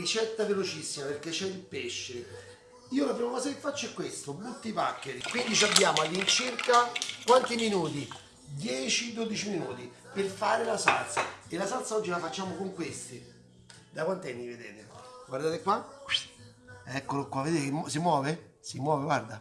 ricetta velocissima perché c'è il pesce. Io la prima cosa che faccio è questo, butti i paccheri. Quindi abbiamo all'incirca quanti minuti? 10-12 minuti per fare la salsa. E la salsa oggi la facciamo con questi. Da quanti anni vedete? Guardate qua. Eccolo qua, vedete che si muove? Si muove, guarda.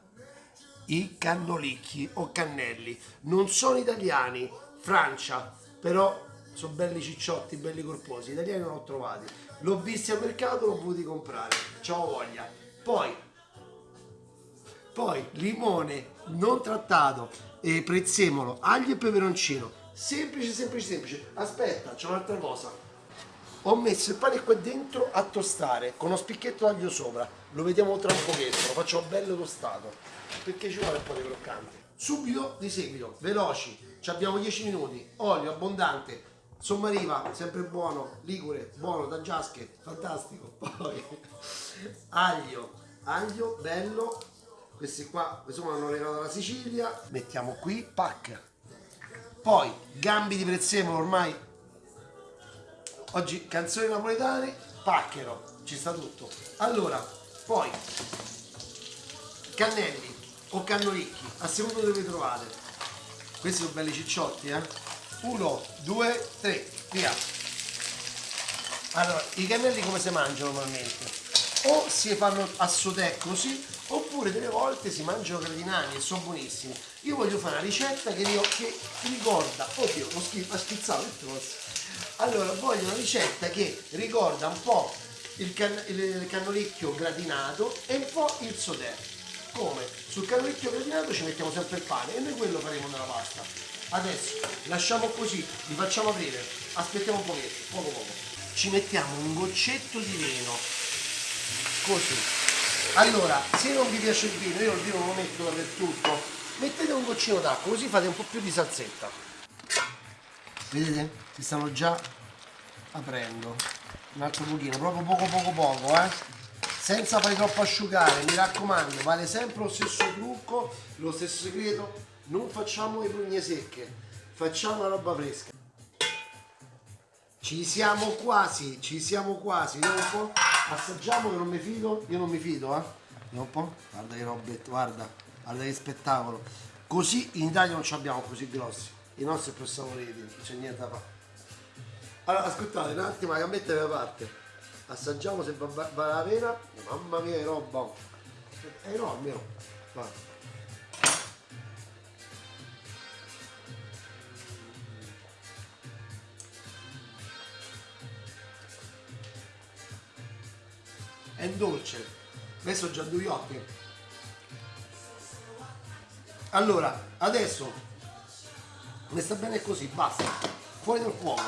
I cannolicchi o cannelli. Non sono italiani, Francia, però sono belli cicciotti, belli corposi. Italiani non ho trovati. L'ho visti al mercato, l'ho voluti comprare. Ciao voglia. Poi, poi limone non trattato, e prezzemolo, aglio e peperoncino. Semplice, semplice, semplice. Aspetta, c'è un'altra cosa. Ho messo il pane qua dentro a tostare con uno spicchetto d'aglio sopra. Lo vediamo tra un pochetto, lo faccio bello tostato. Perché ci vuole un po' di croccante. Subito di seguito, veloci, ci abbiamo 10 minuti, olio abbondante, sommariva, sempre buono, ligure, buono, da giasche, fantastico. Poi aglio, aglio bello, questi qua, qua hanno regalato dalla Sicilia, mettiamo qui, pack. Poi gambi di prezzemolo ormai oggi canzoni napoletane, pacchero, ci sta tutto. Allora, poi cannelli o cannolicchi, a seconda dove vi trovate. Questi sono belli cicciotti, eh? Uno, due, tre, via. Allora, i cannelli come si mangiano normalmente? O si fanno a sotè così, oppure delle volte si mangiano gradinati e sono buonissimi. Io voglio fare una ricetta che, io, che ricorda, oddio, ho, schif- ho schizzato tutto. Allora, voglio una ricetta che ricorda un po' il, can- il cannolicchio gratinato e un po' il sotè. Come? Sul cannolicchio gratinato ci mettiamo sempre il pane e noi quello faremo nella pasta. Adesso lasciamo così, li facciamo aprire, aspettiamo un pochetto, poco poco. Ci mettiamo un goccetto di vino, così. Allora, se non vi piace il vino, io il vino lo metto dappertutto, mettete un goccino d'acqua, così fate un po' più di salsetta. Vedete? Si stanno già aprendo. Un altro pochino, proprio poco poco poco, eh? Senza fare troppo asciugare, mi raccomando, vale sempre lo stesso trucco, lo stesso segreto, non facciamo le prugne secche, facciamo la roba fresca. Ci siamo quasi, ci siamo quasi, vediamo un po', assaggiamo che non mi fido, io non mi fido, eh. Vediamo un po', guarda che robette, guarda, guarda che spettacolo. Così in Italia non ci abbiamo così grossi, i nostri più saporiti, non c'è niente da fare. Allora, ascoltate, un attimo, la gambetta da parte. Assaggiamo se va, va, va la pena. Mamma mia, che roba. È enorme. Guarda. È dolce. Adesso già due occhi. Allora, adesso mi sta bene così, basta. Fuori dal fuoco.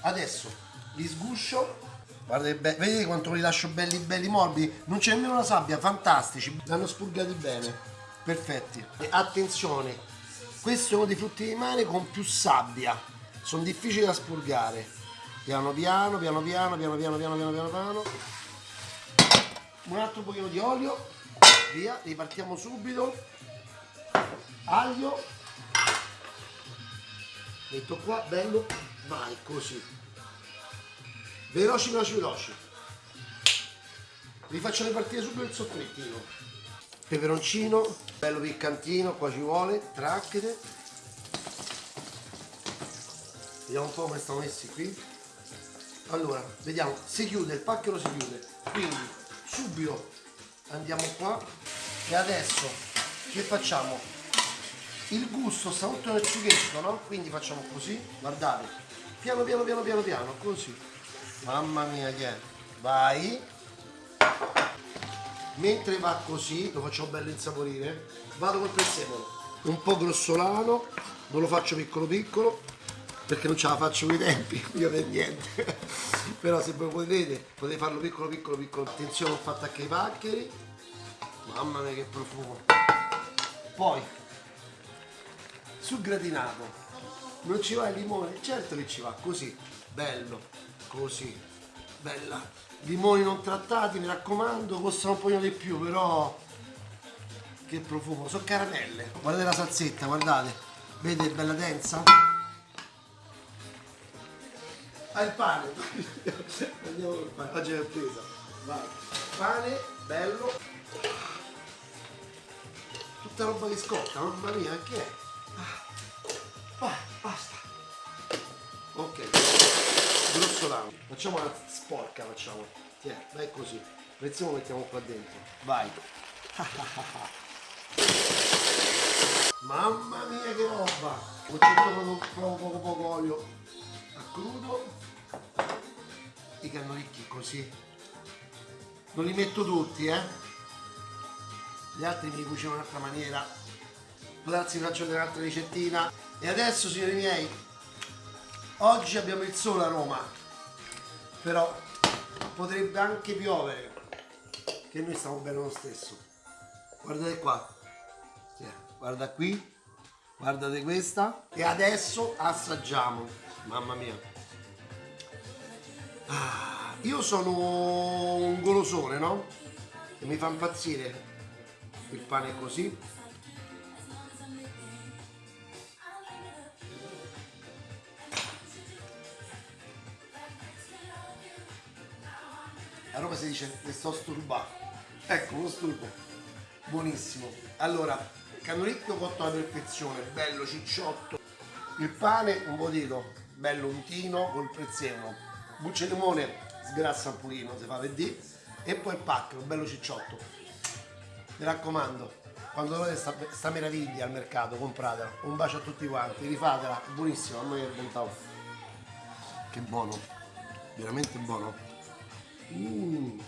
Adesso li sguscio. Guardate, vedete quanto li lascio belli belli morbidi? Non c'è nemmeno la sabbia, fantastici. Li hanno spurgati bene. Perfetti. E attenzione, questo è uno dei frutti di mare con più sabbia. Sono difficili da spurgare. Piano piano, piano piano, piano piano, piano piano, piano piano. Un altro pochino di olio. Via, ripartiamo subito. Aglio. Metto qua, bello. Vai, così. Veloci, veloci, veloci. Vi faccio ripartire subito il soffrittino. Peperoncino, bello piccantino, qua ci vuole. Tracchete. Vediamo un po' come stanno messi qui. Allora, vediamo, si chiude, il pacchero si chiude. Quindi, subito andiamo qua. E adesso, che facciamo? Il gusto sta tutto nel sughetto, no? Quindi facciamo così, guardate. Piano, piano, piano, piano, piano, così. Mamma mia che è. Vai. Mentre va così, lo facciamo bello insaporire, vado col prezzemolo. Un po' grossolano, non lo faccio piccolo piccolo, perché non ce la faccio con i tempi, io per niente. Però se voi potete, potete farlo piccolo piccolo piccolo. Attenzione, ho fatto anche i paccheri. Mamma mia che profumo. Poi, sul gratinato, non ci va il limone? Certo che ci va, così, bello, così, bella. Limoni non trattati, mi raccomando, costano un pochino di più, però che profumo, sono caramelle. Guardate la salsetta, guardate, vedete bella densa? Ah, il pane. Andiamo col pane. Oggi è presa. Vai. Pane, bello. Tutta roba che scotta, mamma mia, che è? Ah. Vai, basta. Ok. Grossolano. Facciamo una sporca, facciamo. Tiè, dai così. Prezziamo mettiamo qua dentro. Vai. Mamma mia che roba! Ho proprio poco poco poco olio a crudo. I cannolicchi così. Non li metto tutti, eh? Gli altri mi cucino in un'altra maniera. Grazie, faccio un'altra ricettina. E adesso, signori miei, oggi abbiamo il sole a Roma. Però potrebbe anche piovere. Che noi stiamo bene lo stesso. Guardate qua. Guarda qui. Guardate questa. E adesso assaggiamo. Mamma mia. Ah, io sono un golosone, no? E mi fa impazzire il pane così. A Roma si dice che sto sturbato. Ecco, lo sturbo. Buonissimo. Allora, cannolicchio cotto alla perfezione, bello cicciotto. Il pane, un bodito, bello untino col prezzemolo. Buccia di limone, sgrassa un pochino, si fa vedere. E poi il pacco, bello cicciotto. Mi raccomando, quando trovate sta, sta meraviglia al mercato, compratela. Un bacio a tutti quanti, rifatela, buonissimo, a me è bontà. Che buono, veramente buono. Mm.